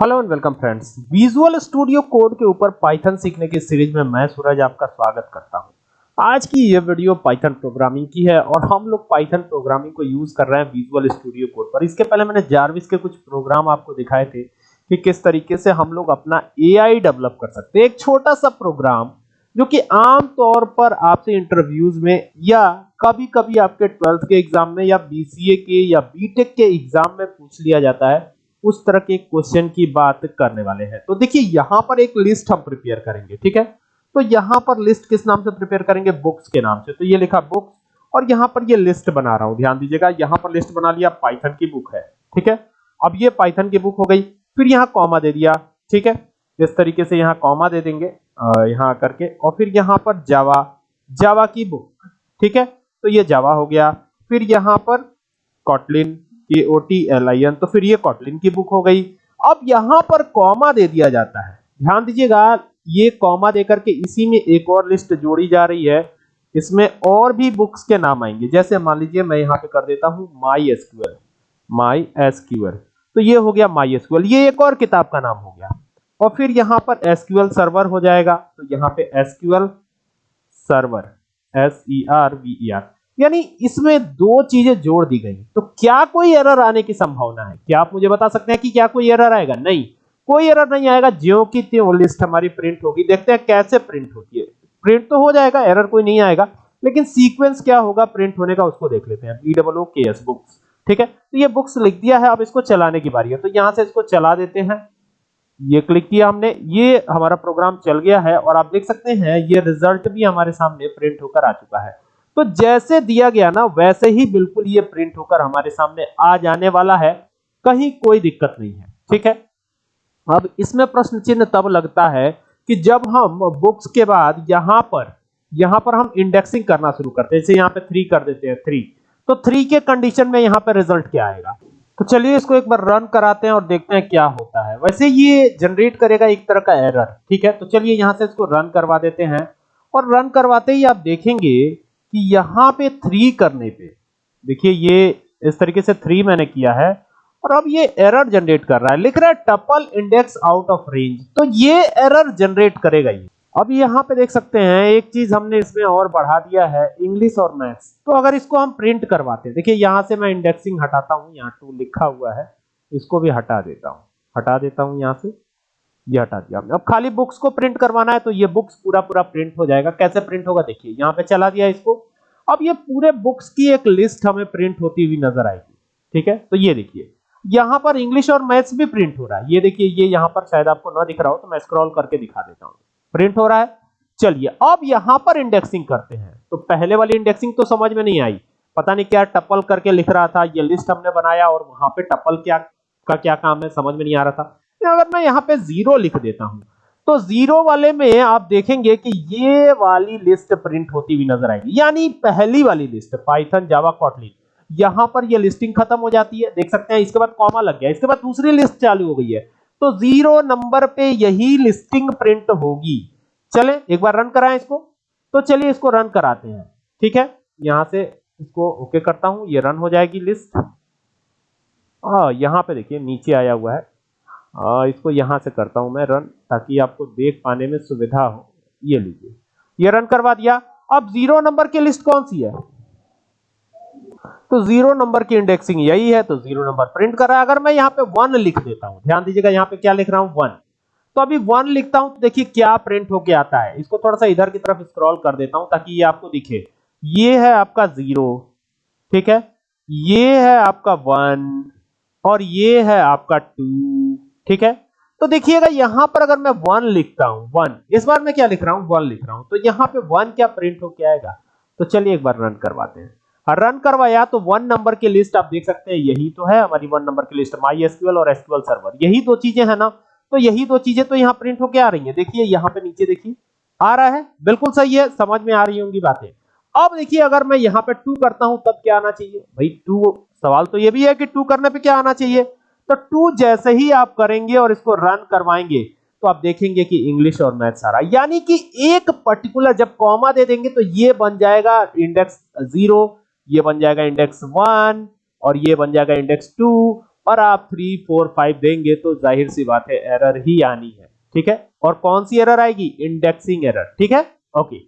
Hello and welcome friends. Visual studio code के ऊपर Python सीखने की सीरीज़ में मैं सूरज आपका स्वागत करता हूँ। आज की ये वीडियो पाइथन प्रोग्रामिंग की है और हम लोग पाइथन प्रोग्रामिंग को यूज़ कर रहे हैं विजुअल स्टूडियो कोड पर। इसके पहले मैंने जारविस के कुछ प्रोग्राम आपको दिखाए थे कि किस तरीके से हम लोग अपना एआई डेवलप कर सकते एक छोटा सा प्रोग्राम जो कि आम तौर पर आपसे इंटरव्यूज़ में या कभी कभी आपके ट्वेल्थ के एग्ज़ाम में या बीसीए के या बीटेक के एग्ज़ाम में पूछ लिया जाता है। उस तरह के क्वेश्चन की बात करने वाले हैं। तो देखिए, यहाँ पर एक लिस्ट हम प्रिपेयर करेंगे, ठीक है? तो यहाँ पर लिस्ट किस नाम से प्रिपेयर करेंगे? बुक्स के नाम से। तो ये लिखा बुक्स और यहाँ पर ये लिस्ट बना रहा हूँ। ध्यान दीजिएगा, यहाँ पर लिस्ट बना लिया पाइथन की बुक है, ठीक है? अब ये पाइथन की बुक हो गई, फिर यहाँ कॉमा दे दिया, ठीक है? इस तरीके से यहाँ कॉमा दे देंगे यहाँ करके, और फिर यहाँ पर जावा जावा की बुक ठीक है? तो ये जावा हो गया। फिर यहाँ पर Kotlin K O T L I N तो फिर ये कॉटलिन की बुक हो गई। अब यहाँ पर कॉमा दे दिया जाता है। ध्यान दीजिएगा, ये कॉमा देकर के इसी में एक और लिस्ट जोड़ी जा रही है। इसमें और भी बुक्स के नाम आएँगे। जैसे मान लीजिए, मैं यहाँ पे कर देता हूँ माई एसक्यूएल माई एसक्यूएल तो ये हो गया माई एसक्यूएल ये एक और किताब का नाम हो गया। और फिर यहाँ पर एसक्यूएल सर्वर हो जाएगा। तो यहाँ पे SQL server, S E R V E R. यानी इसमें दो चीज़ें जोड़ दी गई तो क्या कोई एरर आने की संभावना है? क्या आप मुझे बता सकते हैं कि क्या कोई एरर आएगा? नहीं। कोई एरर नहीं आएगा। ज्यो की त्यों लिस्ट हमारी प्रिंट होगी। देखते हैं कैसे प्रिंट होती है। प्रिंट तो हो जाएगा एरर कोई नहीं आएगा। लेकिन सीक्वेंस क्या होगा प्रिंट होने का, उसको देख लेते हैं। डबल ओ के एस बुक्स ठीक है? तो ये बुक्स लिख दिया है, अब इसको चलाने की बारी है। तो यहाँ से इसको चला देते हैं। ये क्लिक किया हमने। ये हमारा प्रोग्राम चल गया है और आप देख सकते हैं, ये रिज़ल्ट भी हमारे सामने प्रिंट होकर आ चुका है। तो जैसे दिया गया ना, वैसे ही बिल्कुल ये प्रिंट होकर हमारे सामने आ जाने वाला है। कहीं कोई दिक्कत नहीं है, ठीक है? अब इसमें प्रश्न चिन्ह तब लगता है कि जब हम बुक्स के बाद यहाँ पर यहाँ पर हम इंडेक्सिंग करना शुरू करते हैं, जैसे यहाँ पे थ्री कर देते हैं थ्री तो थ्री के कंडीशन में यहाँ पर रिज़ल्ट क्या आएगा? तो चलिए इसको एक बार रन कराते हैं और देखते हैं क्या होता है। वैसे ये जनरेट करेगा एक तरह का एरर ठीक है? तो चलिए यहाँ से इसको रन करवा देते हैं। और रन करवाते ही आप देखेंगे कि यहाँ पे थ्री करने पे। देखिए, ये इस तरीके से थ्री मैंने किया है और अब ये एरर जनरेट कर रहा है। लिख रहा है tuple index out of range तो ये एरर जनरेट करेगा ये। अब यहाँ पे देख सकते हैं, एक चीज़ हमने इसमें और बढ़ा दिया है इंग्लिश और मैथ्स तो अगर इसको हम प्रिंट करवाते हैं, देखिए, यहाँ से मैं इंडेक्सिंग हटाता हूँ, यहाँ टू लिखा हुआ है, इसको भी हटा देता हूँ। हटा देता हूँ यहाँ से। ये हटा दिया हमने। अब खाली बुक्स को प्रिंट करवाना है तो ये बुक्स पूरा पूरा प्रिंट हो जाएगा। कैसे प्रिंट होगा? देखिए, यहाँ पे चला दिया इसको। अब ये पूरे बुक्स की एक लिस्ट हमें प्रिंट होती हुई नज़र आएगी। ठीक है? तो ये देखिए, यहाँ पर इंग्लिश और मैथ्स भी प्रिंट हो रहा है। ये देखिए, ये यहाँ पर शायद आपको ना दिख रहा हो तो मैं स्क्रॉल करके दिखा देता हूँ। प्रिंट हो रहा है। चलिए, अब यहाँ पर इंडेक्सिंग करते हैं। तो पहले वाली इंडेक्सिंग तो समझ में नहीं आई। पता नहीं क्या टपल करके लिख रहा था, ये लिस्ट हमने बनाया और वहाँ पे टपल क्या, का क्या काम है, समझ में नहीं आ रहा था। अगर मैं यहाँ पे ज़ीरो लिख देता हूँ तो ज़ीरो वाले में आप देखेंगे कि ये वाली लिस्ट प्रिंट होती हुई नज़र आएगी। यानी पहली वाली लिस्ट पाइथन जावा कॉटलिन यहाँ पर ये लिस्टिंग खत्म हो जाती है। देख सकते हैं, इसके बाद कॉमा लग गया। इसके बाद दूसरी लिस्ट चालू हो गई है। तो ज़ीरो नंबर पे यही लिस्टिंग प्रिंट होगी। चले, एक बार रन कराएँ इसको। तो चलिए इसको रन कराते हैं। ठीक है? यहाँ से इसको ओके करता हूँ। ये रन हो जाएगी लिस्ट हाँ यहाँ पे देखिए, नीचे आया हुआ है। आ, इसको यहाँ से करता हूँ मैं रन ताकि आपको देख पाने में सुविधा हो। ये लीजिए। ये रन करवा दिया। अब ज़ीरो नंबर की लिस्ट कौन सी है? तो ज़ीरो नंबर की इंडेक्सिंग यही है तो ज़ीरो नंबर प्रिंट कर रहा है। अगर मैं यहाँ पे वन लिख देता हूँ ध्यान दीजिएगा यहाँ पे क्या लिख रहा हूँ वन तो अभी वन लिखता हूँ तो देखिए क्या प्रिंट होके आता है। इसको थोड़ा सा इधर की तरफ़ स्क्रॉल कर देता हूँ ताकि ये आपको दिखे। ये है आपका ज़ीरो ठीक है? ये है आपका वन और ये है आपका टू ठीक है? तो देखिएगा, यहाँ पर अगर मैं वन लिखता हूँ वन इस बार मैं क्या लिख रहा हूँ? वन लिख रहा हूँ। तो यहाँ पे वन क्या प्रिंट होके आएगा? तो चलिए एक बार रन करवाते हैं। रन करवाया तो वन नंबर की लिस्ट आप देख सकते हैं, यही तो है, हमारी वन नंबर की लिस्ट माई एसक्यूएल और एसक्यूएल सर्वर यही दो चीज़ें हैं ना? तो यही दो चीज़ें तो यहाँ प्रिंट होके आ रही है। देखिए, यहाँ पे नीचे देखिए, आ रहा है। बिल्कुल सही है, समझ में आ रही होंगी बातें। अब देखिए, अगर मैं यहाँ पे टू करता हूँ, तब क्या आना चाहिए? भाई टू सवाल तो ये भी है कि टू करने पे क्या आना चाहिए? तो टू जैसे ही आप करेंगे और इसको रन करवाएँगे तो आप देखेंगे कि इंग्लिश और मैथ सारा यानी कि एक पर्टिकुलर जब कॉमा दे देंगे तो ये बन जाएगा इंडेक्स ज़ीरो ये बन जाएगा इंडेक्स वन और ये बन जाएगा इंडेक्स टू और आप थ्री फोर फाइव देंगे तो ज़ाहिर सी बात है एरर ही आनी है। ठीक है? और कौन सी एरर आएगी? इंडेक्सिंग एरर ठीक है? ओके